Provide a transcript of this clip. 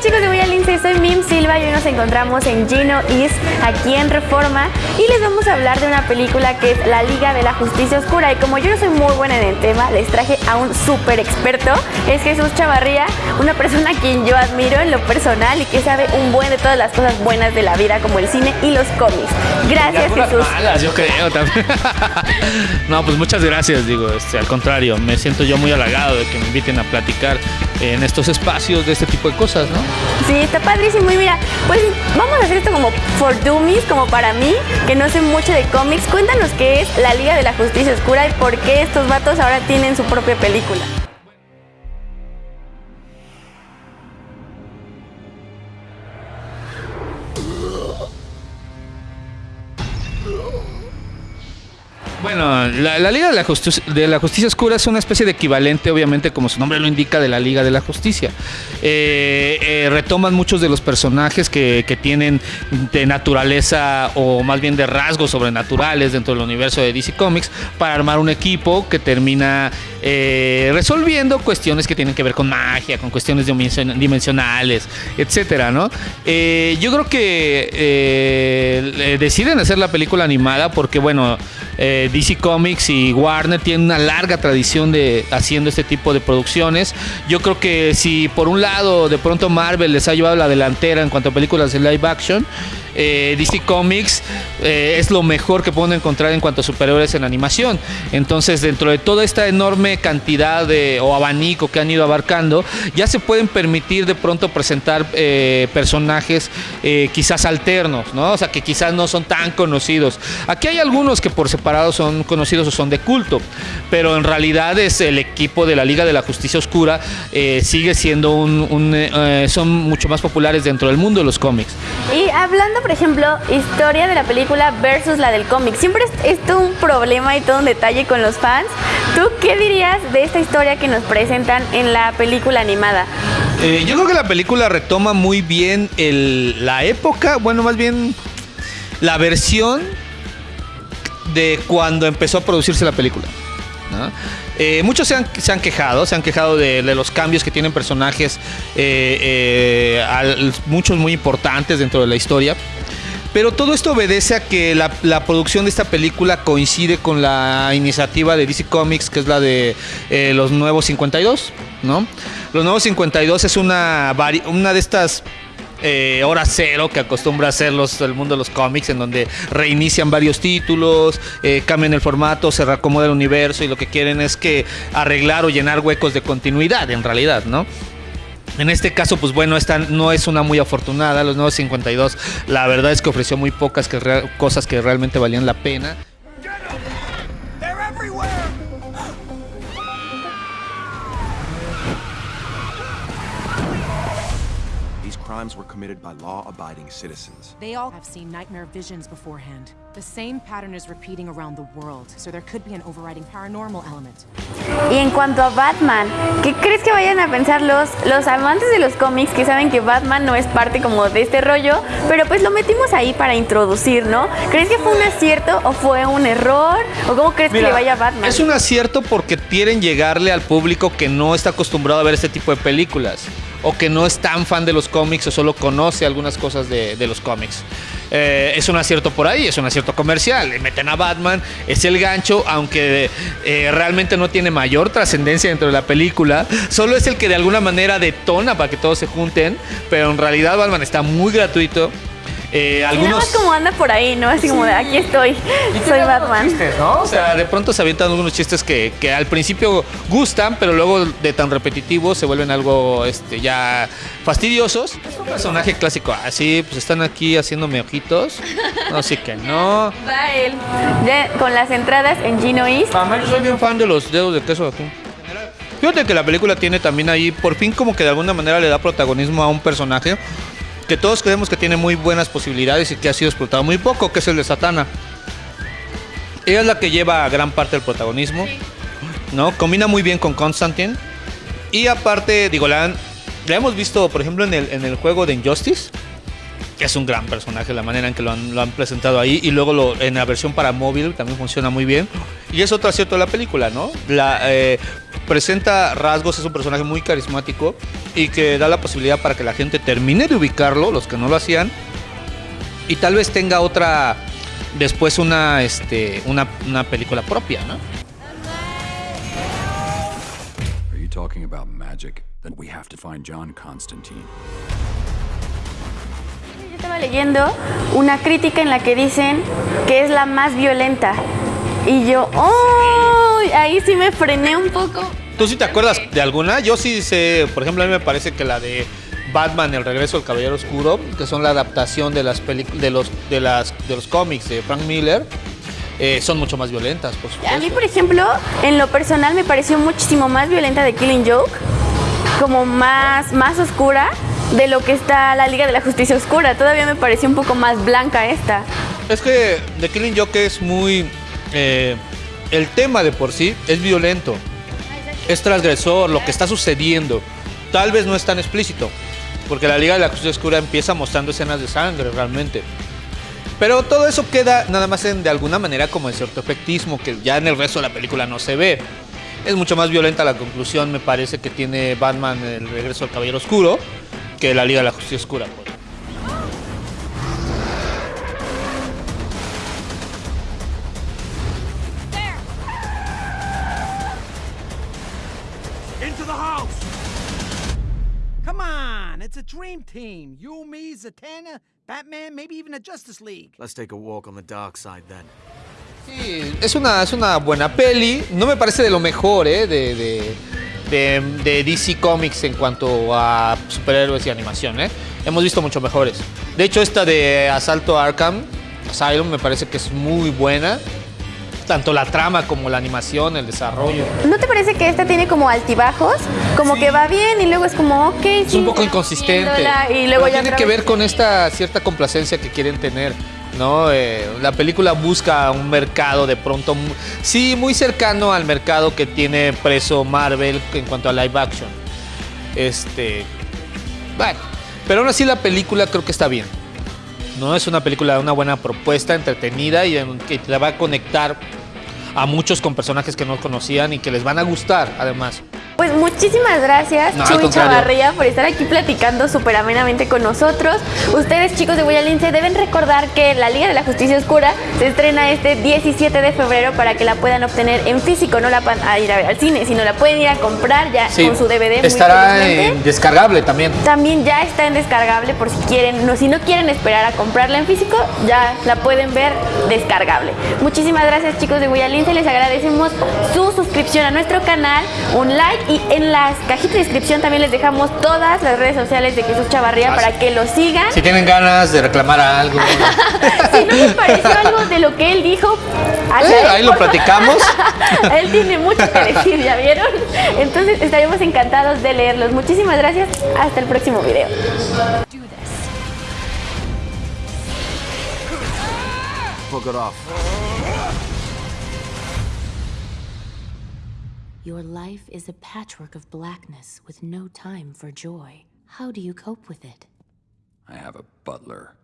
chicos de Voy Lince, soy Mim Silva y hoy nos encontramos en Gino East, aquí en Reforma, y les vamos a hablar de una película que es La Liga de la Justicia Oscura. Y como yo no soy muy buena en el tema, les traje a un súper experto, es Jesús Chavarría, una persona a quien yo admiro en lo personal y que sabe un buen de todas las cosas buenas de la vida, como el cine y los cómics. Gracias, Jesús. Malas, yo creo también. no, pues muchas gracias, digo, este, al contrario, me siento yo muy halagado de que me inviten a platicar en estos espacios de este tipo de cosas, ¿no? Sí, está padrísimo. Y mira, pues vamos a hacer esto como for dummies, como para mí, que no sé mucho de cómics. Cuéntanos qué es la Liga de la Justicia Oscura y por qué estos vatos ahora tienen su propia película. Bueno, la, Liga de la, Justicia Oscura es una especie de equivalente, obviamente, como su nombre lo indica, de la Liga de la Justicia. Eh, eh, retoman muchos de los personajes que, tienen de naturaleza o más bien de rasgos sobrenaturales dentro del universo de DC Comics para armar un equipo que termina eh, resolviendo cuestiones que tienen que ver con magia, con cuestiones dimensionales, etcétera, ¿no? yo creo que deciden hacer la película animada porque, bueno, DC Comics y Warner tienen una larga tradición de haciendo este tipo de producciones. Yo creo que si por un lado de pronto Marvel les ha llevado la delantera en cuanto a películas de live action, eh, DC Comics eh, es lo mejor que pueden encontrar en cuanto a superhéroes en animación. Entonces, dentro de toda esta enorme cantidad de, o abanico que han ido abarcando, ya se pueden permitir de pronto presentar eh, personajes quizás alternos, ¿no? O sea, que quizás no son tan conocidos. Aquí hay algunos que por separado son conocidos o son de culto, pero en realidad es el equipo de la Liga de la Justicia Oscura, sigue siendo un, son mucho más populares dentro del mundo de los cómics. Y hablando por ejemplo, historia de la película versus la del cómic. Siempre es, todo un problema y todo un detalle con los fans. ¿Tú qué dirías de esta historia que nos presentan en la película animada? Eh, yo creo que la película retoma muy bien la época, bueno, más bien la versión de cuando empezó a producirse la película. Eh, muchos se han, quejado, se han quejado de, los cambios que tienen personajes, eh, muchos muy importantes dentro de la historia. Pero todo esto obedece a que la, producción de esta película coincide con la iniciativa de DC Comics, que es la de eh, los Nuevos 52, ¿no? Los Nuevos 52 es una, una de estas eh, hora cero que acostumbra hacer los, el mundo de los cómics, en donde reinician varios títulos, eh, cambian el formato, se reacomoda el universo y lo que quieren es que arreglar o llenar huecos de continuidad, en realidad, ¿no? En este caso, pues bueno, esta no es una muy afortunada. Los nuevos 52, la verdad es que ofreció muy pocas cosas que realmente valían la pena. Crimes were committed by law-abiding citizens. They all have seen nightmare visions beforehand. The same pattern is repeating around the world, so there could be an overriding paranormal element. Y en cuanto a Batman, ¿qué crees que vayan a pensar los, los amantes de los cómics que saben que Batman no es parte como de este rollo, pero pues lo metimos ahí para introducir, ¿no? ¿Crees que fue un acierto o fue un error? ¿O cómo crees que le vaya a Batman? Es un acierto porque quieren llegarle al público que no está acostumbrado a ver este tipo de películas o que no es tan fan de los cómics o solo conoce algunas cosas de, los cómics. Eh, es un acierto por ahí, es un acierto comercial. Le meten a Batman, es el gancho, aunque eh, realmente no tiene mayor trascendencia dentro de la película. Solo es el que de alguna manera detona para que todos se junten, pero en realidad Batman está muy gratuito. Eh, algunos... como anda por ahí, ¿no? Así como de aquí estoy, soy Batman. Chistes, ¿no? O sea, de pronto se avientan algunos chistes que, que, al principio gustan, pero luego de tan repetitivos se vuelven algo este, ya fastidiosos. Es un personaje clásico. Así, pues están aquí haciéndome ojitos. No, sí que no. Va él. Ya con las entradas en Gino East. Mamá, yo soy bien fan de los dedos de queso aquí. Fíjate que la película tiene también ahí, por fin como que de alguna manera le da protagonismo a un personaje que todos creemos que tiene muy buenas posibilidades y que ha sido explotado muy poco, que es el de Satana. Ella es la que lleva gran parte del protagonismo, ¿no? Combina muy bien con Constantine. Y aparte, digo, la, hemos visto, por ejemplo, en el, en el juego de Injustice, que es un gran personaje, la manera en que lo han, presentado ahí. Y luego lo, en la versión para móvil también funciona muy bien. Y es otro acierto de la película, ¿no? La, eh, presenta rasgos, es un personaje muy carismático y que da la posibilidad para que la gente termine de ubicarlo, los que no lo hacían, y tal vez tenga otra, después una, este, una, una película propia, ¿no? Are you talking about magic? Then we have to find John Constantine. Yo estaba leyendo una crítica en la que dicen que es la más violenta. Y yo, ¡oh! Ahí sí me frené un poco. ¿Tú sí te acuerdas de alguna? Yo sí sé, por ejemplo, a mí me parece que la de Batman, El regreso del Caballero Oscuro, que son la adaptación de las de los de las de los cómics de Frank Miller, eh, son mucho más violentas, por supuesto. A mí, por ejemplo, en lo personal me pareció muchísimo más violenta de Killing Joke, como más, más oscura de lo que está la Liga de la Justicia Oscura. Todavía me pareció un poco más blanca esta. Es que The Killing Joke es muy eh, el tema de por sí es violento, es transgresor, lo que está sucediendo. Tal vez no es tan explícito, porque la Liga de la Justicia Oscura empieza mostrando escenas de sangre realmente. Pero todo eso queda nada más en, de alguna manera como en cierto efectismo que ya en el resto de la película no se ve. Es mucho más violenta la conclusión, me parece, que tiene Batman el regreso del Caballero Oscuro que la Liga de la Justicia Oscura. Into the house! Come on, it's a dream team. You, me, Zatanna, Batman, maybe even a Justice League. Let's take a walk on the dark side then. Sí, es una, es una buena peli. No me parece de lo mejor ¿eh? de, de, de- de DC Comics en cuanto a superhéroes y animación. ¿eh? Hemos visto mucho mejores. De hecho, esta de Asalto a Arkham Asylum me parece que es muy buena. Tanto la trama como la animación, el desarrollo. ¿No te parece que esta tiene como altibajos? Como que va bien y luego es como, ok, Es sí, un poco inconsistente. Y luego Pero ya tiene que ver con esta cierta complacencia que quieren tener. ¿no? Eh, la película busca un mercado de pronto, sí, muy cercano al mercado que tiene preso Marvel en cuanto a live action. Este, bueno, pero aún así la película creo que está bien. No es una película, una buena propuesta, entretenida y que te va a conectar a muchos con personajes que no conocían y que les van a gustar, además. Pues muchísimas gracias, No, Chuy. Chavarría, por estar aquí platicando súper amenamente con nosotros. Ustedes, chicos de Guayalince, deben recordar que la Liga de la Justicia Oscura se estrena este 17 de febrero para que la puedan obtener en físico. No la van a ir a ver al cine, sino la pueden ir a comprar ya Sí, con su DVD. estará en descargable también. También ya está en descargable por si quieren, no, si no quieren esperar a comprarla en físico, ya la pueden ver descargable. Muchísimas gracias chicos de Guayalince, les agradecemos su suscripción a nuestro canal, un like y en las cajitas de descripción también les dejamos todas las redes sociales de Jesús Chavarría Ah, para que lo sigan. Si tienen ganas de reclamar algo, Si no les pareció algo de lo que él dijo, Eh, ahí lo platicamos. él tiene mucho que decir, ¿ya vieron? Entonces estaremos encantados de leerlos. Muchísimas gracias, hasta el próximo video. Fuck it off. Your life is a patchwork of blackness with no time for joy. How do you cope with it? I have a butler.